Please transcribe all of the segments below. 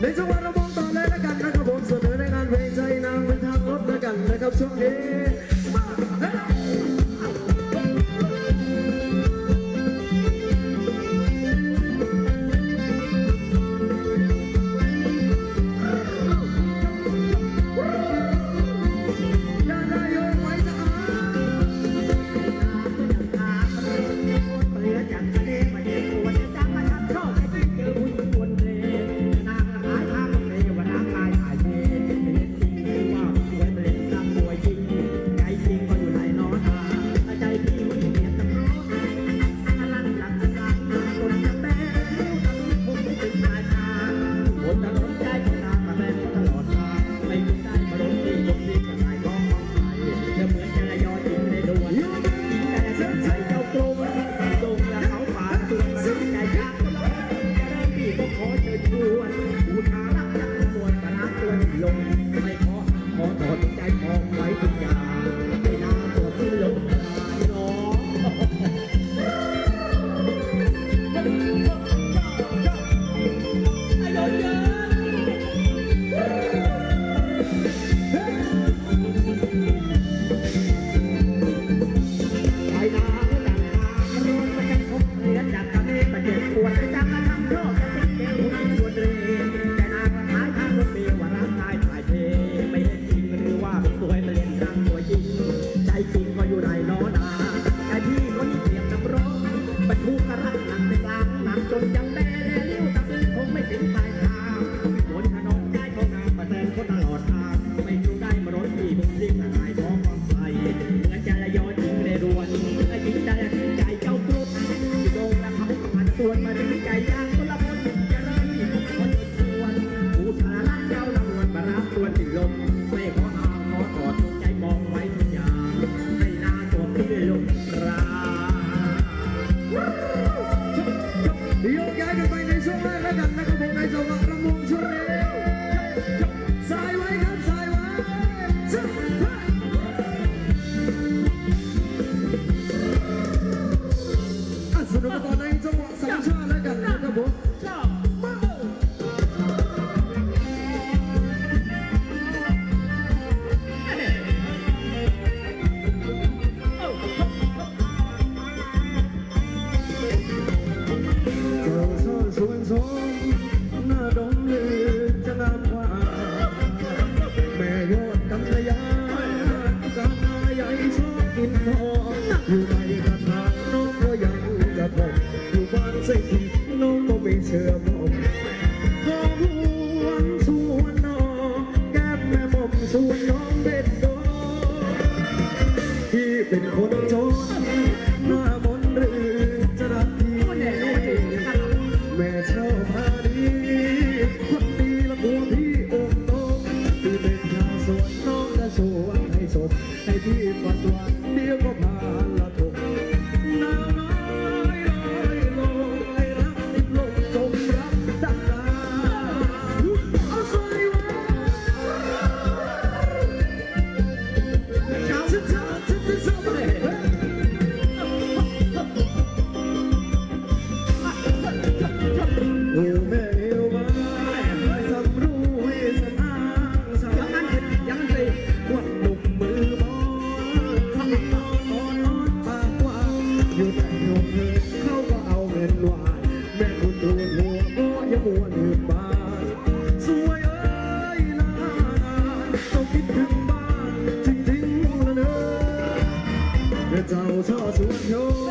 没做过。show.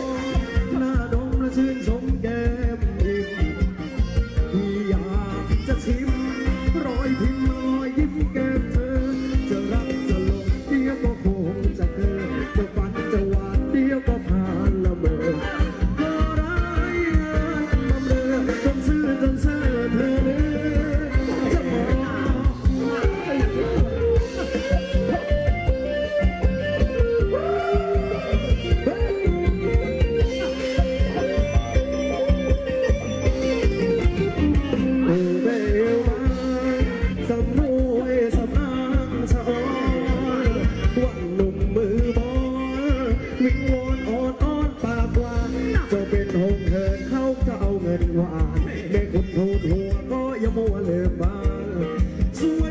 สว